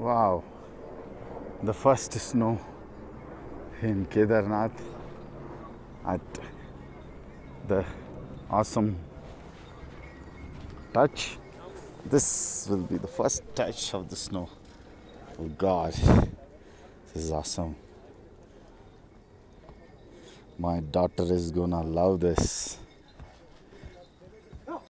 Wow, the first snow in Kedarnath at the awesome touch. This will be the first touch of the snow. Oh God, this is awesome. My daughter is gonna love this.